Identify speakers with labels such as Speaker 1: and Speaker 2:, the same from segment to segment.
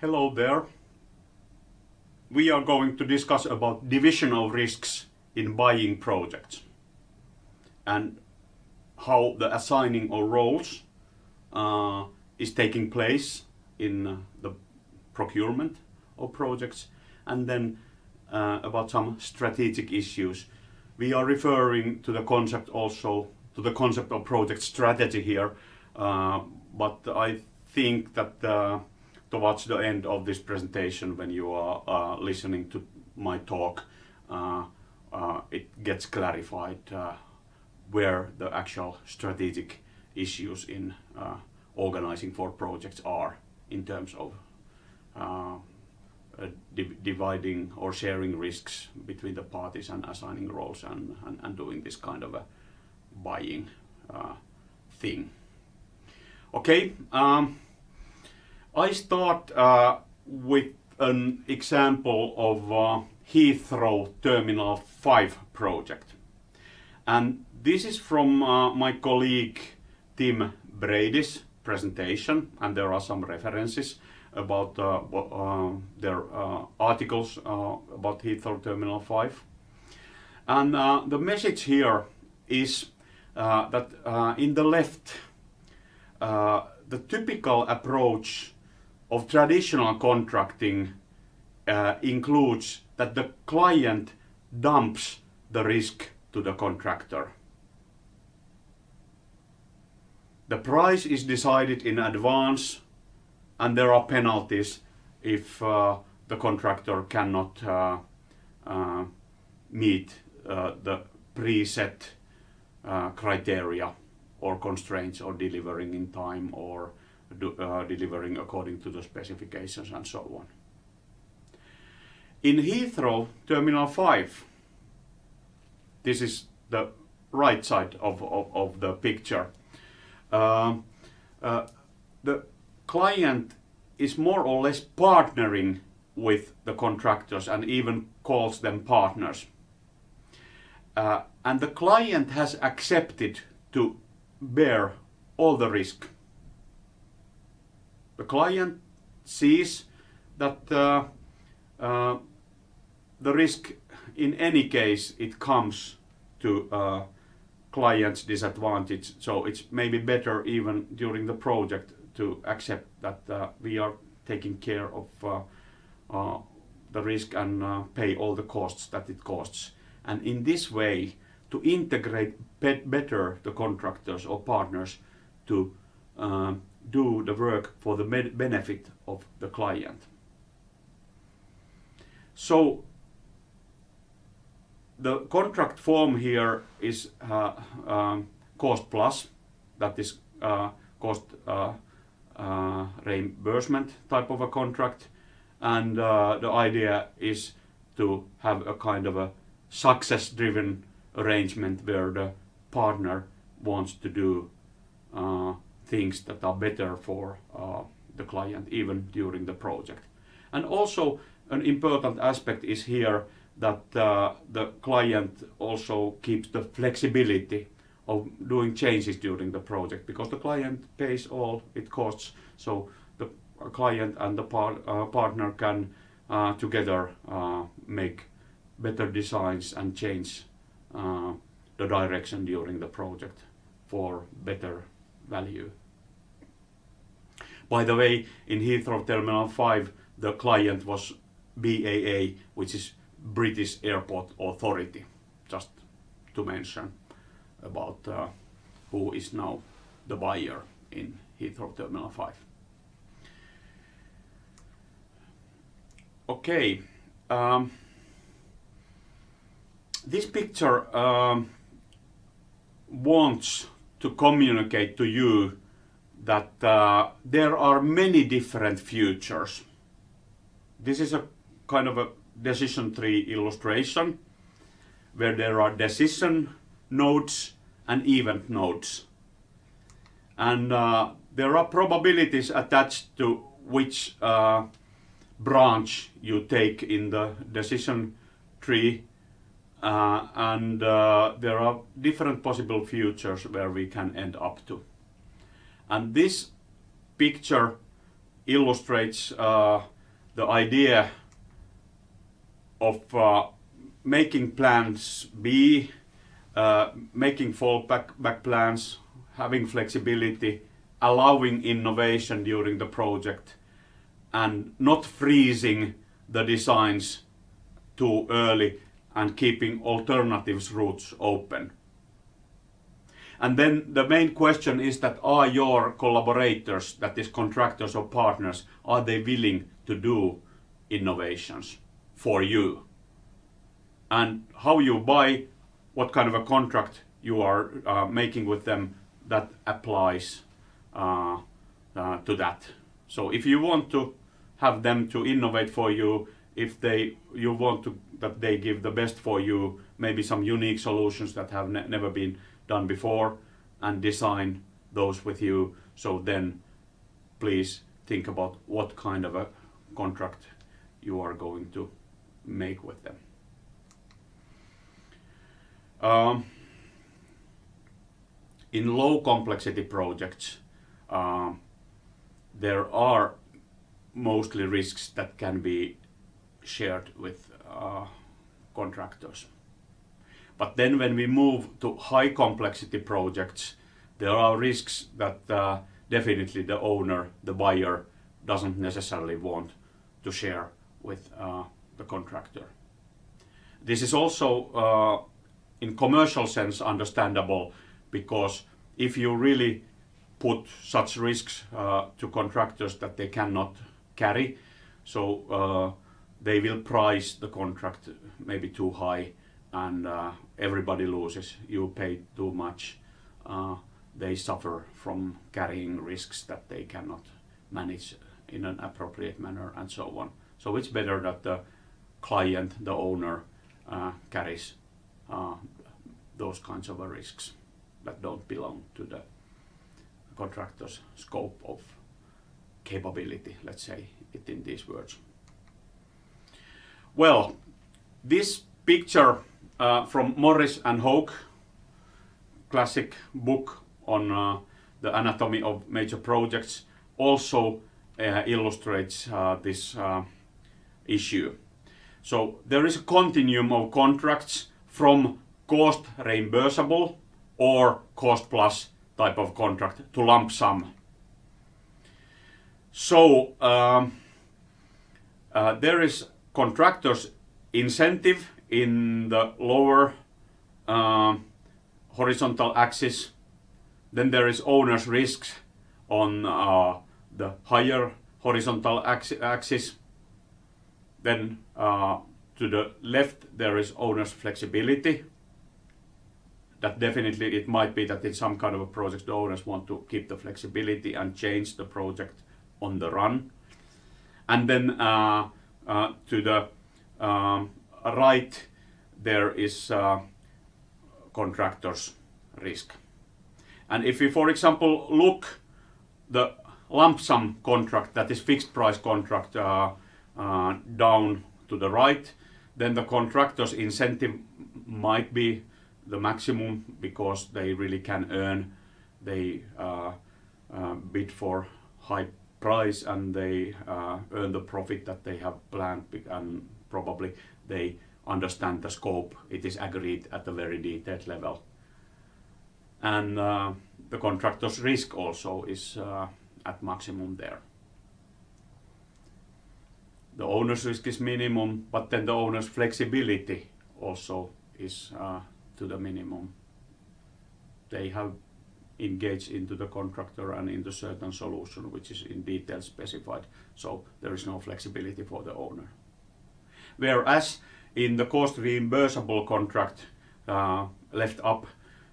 Speaker 1: Hello there. We are going to discuss about division of risks in buying projects and how the assigning of roles uh, is taking place in uh, the procurement of projects and then uh, about some strategic issues. We are referring to the concept also to the concept of project strategy here, uh, but I think that uh, towards the end of this presentation when you are uh, listening to my talk uh, uh, it gets clarified where the actual strategic issues in organizing for projects are in terms of uh, dividing or sharing risks between the parties and assigning roles and, and, and doing this kind of a buying uh, thing. Okay, um, I start uh, with an example of uh, Heathrow Terminal 5 project. And this is from uh, my colleague Tim Brady's presentation and there are some references about uh, uh, their uh, articles about Heathrow Terminal 5. And the message here is that in the left, the typical approach of traditional contracting uh, includes that the client dumps the risk to the contractor. The price is decided in advance and there are penalties if uh, the contractor cannot uh, uh, meet uh, the preset uh, criteria or constraints or delivering in time or do, uh, delivering according to the specifications and so on. In Heathrow Terminal 5, this is the right side of, of, of the picture, the client is more or less partnering with the contractors and even calls them partners. Uh, and the client has accepted to bear all the risk. The client sees that uh, uh, the risk in any case it comes to uh, client's disadvantage so it's maybe better even during the project to accept that uh, we are taking care of uh, uh, the risk and pay all the costs that it costs. And in this way, to integrate better the contractors or partners to do the work for the benefit of the client. So the contract form here is uh, um, cost plus, that is uh, cost uh, uh, reimbursement type of a contract and uh, the idea is to have a kind of a success driven arrangement where the partner wants to do uh, things that are better for uh, the client even during the project. And also an important aspect is here that uh, the client also keeps the flexibility of doing changes during the project because the client pays all it costs so the client and the par uh, partner can uh, together uh, make better designs and change uh, the direction during the project for better value. By the way, in Heathrow Terminal 5 the client was BAA which is British Airport Authority just to mention about uh, who is now the buyer in Heathrow Terminal 5. Okay, um, this picture um, wants to communicate to you that uh, there are many different futures. This is a kind of a decision tree illustration where there are decision nodes and event nodes. And uh, there are probabilities attached to which uh, branch you take in the decision tree uh, and uh, there are different possible futures where we can end up to. And this picture illustrates uh, the idea of uh, making plans B, uh, making fallback back plans, having flexibility, allowing innovation during the project, and not freezing the designs too early and keeping alternatives routes open. And then the main question is that are your collaborators, that is contractors or partners, are they willing to do innovations for you? And how you buy, what kind of a contract you are uh, making with them, that applies uh, uh, to that. So if you want to have them to innovate for you, if they you want to that they give the best for you, maybe some unique solutions that have ne never been done before and design those with you. So then please think about what kind of a contract you are going to make with them. Um, in low complexity projects, uh, there are mostly risks that can be shared with uh, contractors. But then when we move to high complexity projects, there are risks that uh, definitely the owner, the buyer, doesn't necessarily want to share with uh, the contractor. This is also uh, in commercial sense understandable because if you really put such risks uh, to contractors that they cannot carry, so uh, they will price the contract maybe too high and uh, everybody loses. You pay too much. Uh, they suffer from carrying risks that they cannot manage in an appropriate manner and so on. So it's better that the client, the owner, uh, carries uh, those kinds of risks that don't belong to the contractor's scope of capability, let's say it in these words. Well, this picture uh, from Morris and Hough, classic book on uh, the anatomy of major projects, also uh, illustrates uh, this uh, issue. So there is a continuum of contracts from cost reimbursable or cost plus type of contract to lump sum. So um, uh, there is contractors incentive in the lower uh, horizontal axis. Then there is owner's risks on uh, the higher horizontal axis. Then uh, to the left there is owner's flexibility. That definitely it might be that in some kind of a project the owners want to keep the flexibility and change the project on the run. And then uh, to the um, right there is uh, contractor's risk. And if we, for example, look the lump sum contract, that is fixed price contract, uh, uh, down to the right, then the contractor's incentive might be the maximum because they really can earn, they uh bid for high price and they uh, earn the profit that they have planned and probably they understand the scope. It is agreed at a very detailed level. And uh, the contractor's risk also is uh, at maximum there. The owner's risk is minimum, but then the owner's flexibility also is uh, to the minimum. They have engage into the contractor and into certain solution which is in detail specified. So there is no flexibility for the owner. Whereas in the cost reimbursable contract uh, left up,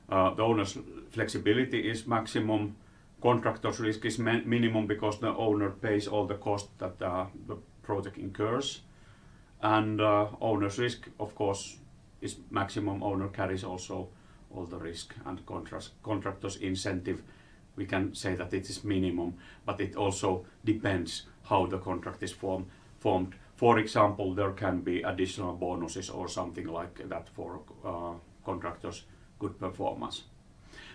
Speaker 1: uh, the owner's flexibility is maximum, contractor's risk is minimum because the owner pays all the cost that uh, the project incurs. And uh, owner's risk, of course, is maximum. Owner carries also all the risk and contractors incentive. We can say that it is minimum but it also depends how the contract is form, formed. For example there can be additional bonuses or something like that for uh, contractors good performance.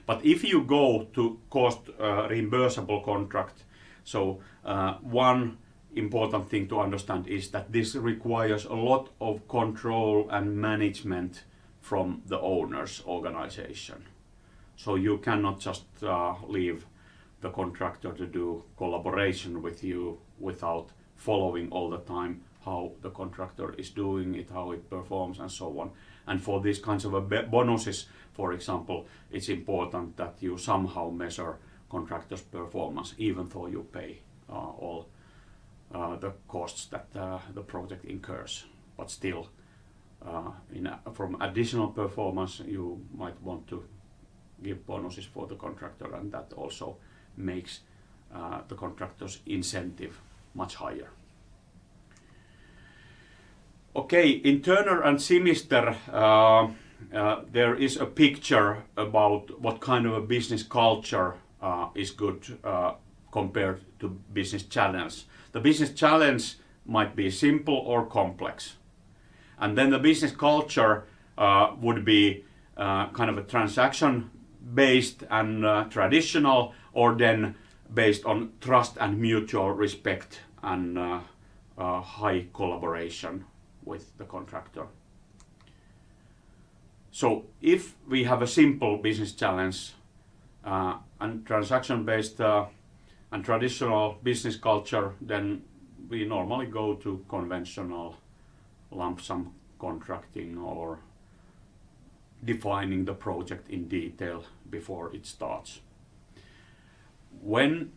Speaker 1: But if you go to cost uh, reimbursable contract So uh, one important thing to understand is that this requires a lot of control and management from the owner's organization. So you cannot just uh, leave the contractor to do collaboration with you without following all the time how the contractor is doing it, how it performs and so on. And for these kinds of bonuses, for example, it's important that you somehow measure contractor's performance even though you pay uh, all uh, the costs that uh, the project incurs. But still, uh, a, from additional performance, you might want to give bonuses for the contractor and that also makes uh, the contractor's incentive much higher. Okay, in Turner and Simister, uh, uh, there is a picture about what kind of a business culture uh, is good uh, compared to business challenge. The business challenge might be simple or complex. And then the business culture uh, would be uh, kind of a transaction based and uh, traditional or then based on trust and mutual respect and uh, uh, high collaboration with the contractor. So if we have a simple business challenge uh, and transaction based uh, and traditional business culture then we normally go to conventional lump sum contracting or defining the project in detail before it starts. When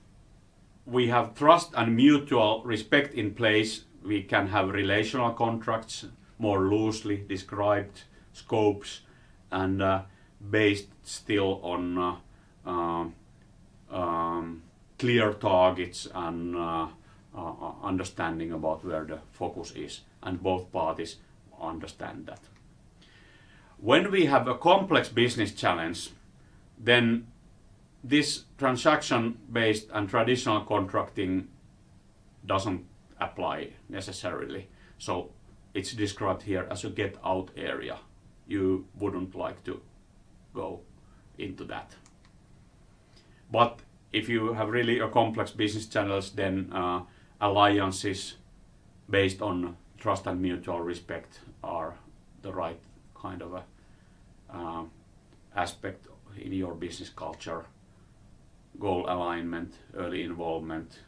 Speaker 1: we have trust and mutual respect in place, we can have relational contracts, more loosely described scopes, and uh, based still on uh, uh, um, clear targets and uh, uh, understanding about where the focus is, and both parties understand that. When we have a complex business challenge, then this transaction-based and traditional contracting doesn't apply necessarily. So it's described here as a get-out area. You wouldn't like to go into that. But if you have really a complex business channels, then uh, alliances based on trust and mutual respect are the right kind of a uh, aspect in your business culture. Goal alignment, early involvement,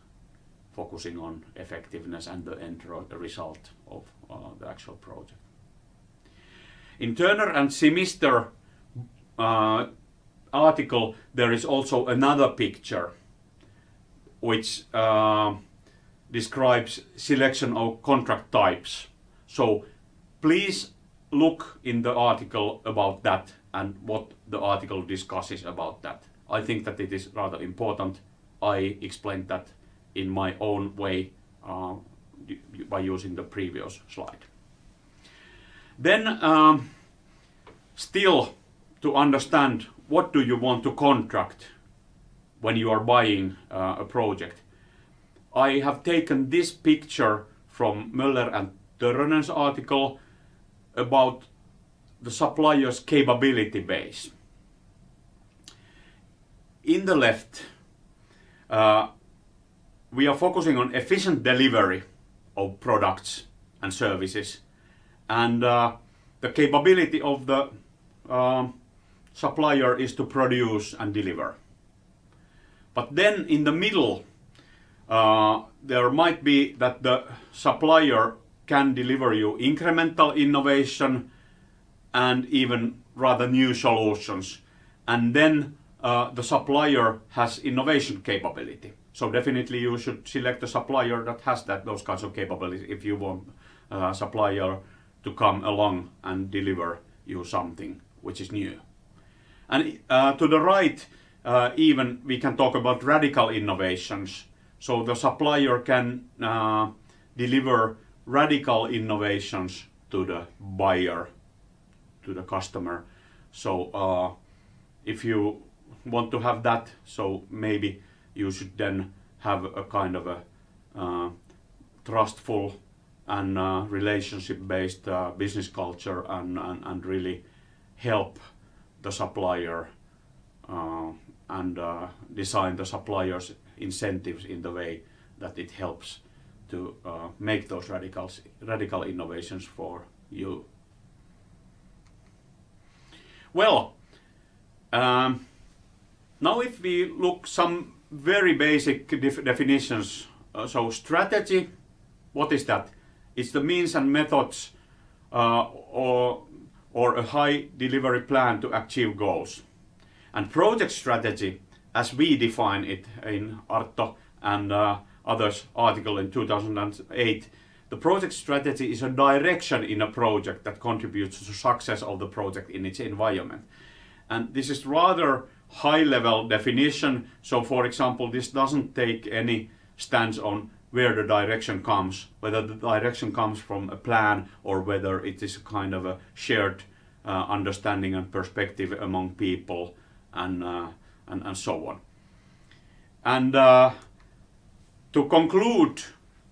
Speaker 1: focusing on effectiveness and the end result of uh, the actual project. In Turner and Simister uh, article, there is also another picture which uh, describes selection of contract types. So please look in the article about that and what the article discusses about that. I think that it is rather important. I explained that in my own way uh, by using the previous slide. Then um, still to understand what do you want to contract when you are buying uh, a project. I have taken this picture from Möller and Törrönen's article about the supplier's capability base. In the left, uh, we are focusing on efficient delivery of products and services and uh, the capability of the uh, supplier is to produce and deliver. But then in the middle, uh, there might be that the supplier can deliver you incremental innovation and even rather new solutions. And then uh, the supplier has innovation capability. So definitely you should select a supplier that has that those kinds of capabilities if you want a supplier to come along and deliver you something which is new. And uh, to the right, uh, even we can talk about radical innovations. So the supplier can uh, deliver radical innovations to the buyer, to the customer. So uh, if you want to have that, so maybe you should then have a kind of a uh, trustful and uh, relationship-based uh, business culture and, and, and really help the supplier uh, and uh, design the supplier's incentives in the way that it helps to uh, make those radicals, radical innovations for you. Well, um, now if we look some very basic def definitions, uh, so strategy, what is that? It's the means and methods uh, or, or a high delivery plan to achieve goals. And project strategy, as we define it in Artto and uh, others article in 2008, the project strategy is a direction in a project that contributes to the success of the project in its environment. And this is rather high level definition. So for example, this doesn't take any stance on where the direction comes, whether the direction comes from a plan or whether it is a kind of a shared uh, understanding and perspective among people and, uh, and, and, so on. And uh, to conclude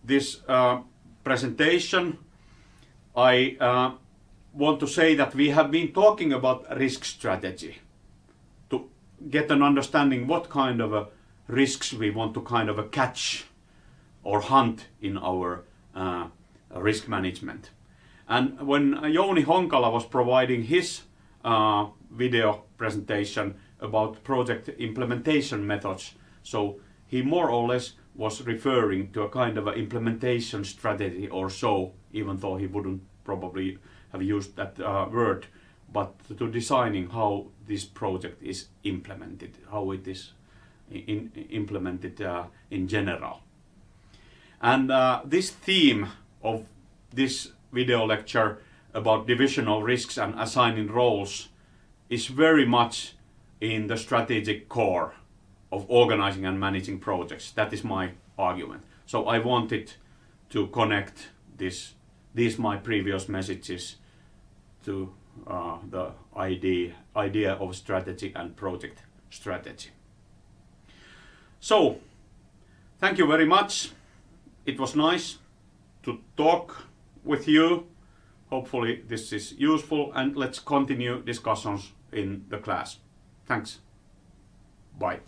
Speaker 1: this uh, presentation, I uh, want to say that we have been talking about risk strategy to get an understanding what kind of risks we want to kind of catch or hunt in our uh, risk management. And when Jouni Honkala was providing his uh, video presentation about project implementation methods, so he more or less was referring to a kind of an implementation strategy or so, even though he wouldn't probably have used that uh, word, but to designing how this project is implemented, how it is in, implemented uh, in general. And uh, this theme of this video lecture about division of risks and assigning roles is very much in the strategic core of organizing and managing projects. That is my argument. So I wanted to connect this, these my previous messages to uh, the idea, idea of strategy and project strategy. So, thank you very much. It was nice to talk with you. Hopefully this is useful and let's continue discussions in the class. Thanks. Bye.